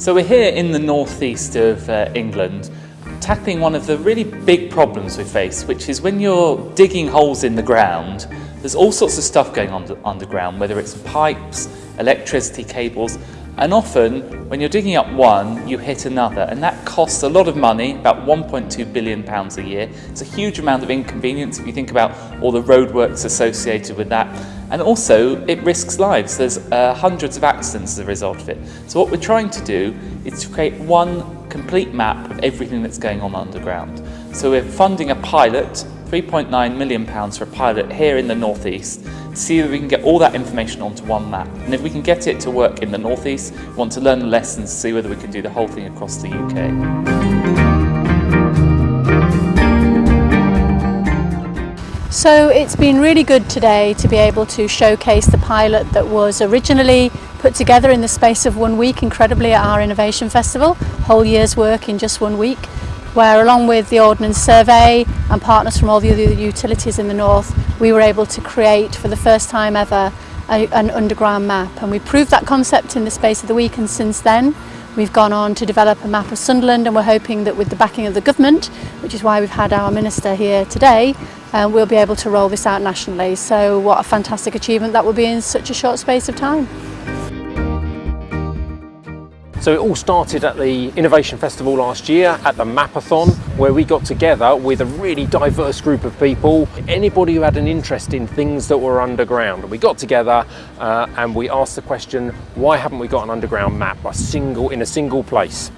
So we're here in the northeast of uh, England tackling one of the really big problems we face, which is when you're digging holes in the ground, there's all sorts of stuff going on underground, whether it's pipes, electricity cables, and often when you're digging up one, you hit another, and that costs a lot of money, about 1.2 billion pounds a year. It's a huge amount of inconvenience if you think about all the roadworks associated with that. And also, it risks lives. There's uh, hundreds of accidents as a result of it. So what we're trying to do is to create one complete map of everything that's going on underground. So we're funding a pilot, 3.9 million pounds for a pilot here in the northeast, to see if we can get all that information onto one map. And if we can get it to work in the northeast, we want to learn the lessons, see whether we can do the whole thing across the UK. So it's been really good today to be able to showcase the pilot that was originally put together in the space of one week incredibly at our Innovation Festival, whole year's work in just one week, where along with the Ordnance Survey and partners from all the other utilities in the north, we were able to create for the first time ever a, an underground map. And we proved that concept in the space of the week and since then We've gone on to develop a map of Sunderland and we're hoping that with the backing of the government, which is why we've had our minister here today, uh, we'll be able to roll this out nationally. So what a fantastic achievement that will be in such a short space of time. So it all started at the Innovation Festival last year at the Mapathon where we got together with a really diverse group of people, anybody who had an interest in things that were underground. We got together uh, and we asked the question, why haven't we got an underground map a single, in a single place?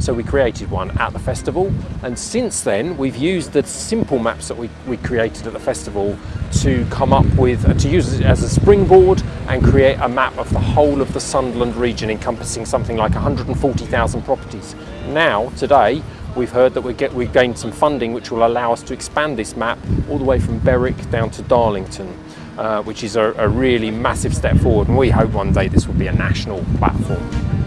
So we created one at the festival and since then we've used the simple maps that we, we created at the festival to come up with, uh, to use it as a springboard and create a map of the whole of the Sunderland region encompassing something like 140,000 properties. Now, today, we've heard that we get, we've gained some funding which will allow us to expand this map all the way from Berwick down to Darlington. Uh, which is a, a really massive step forward and we hope one day this will be a national platform.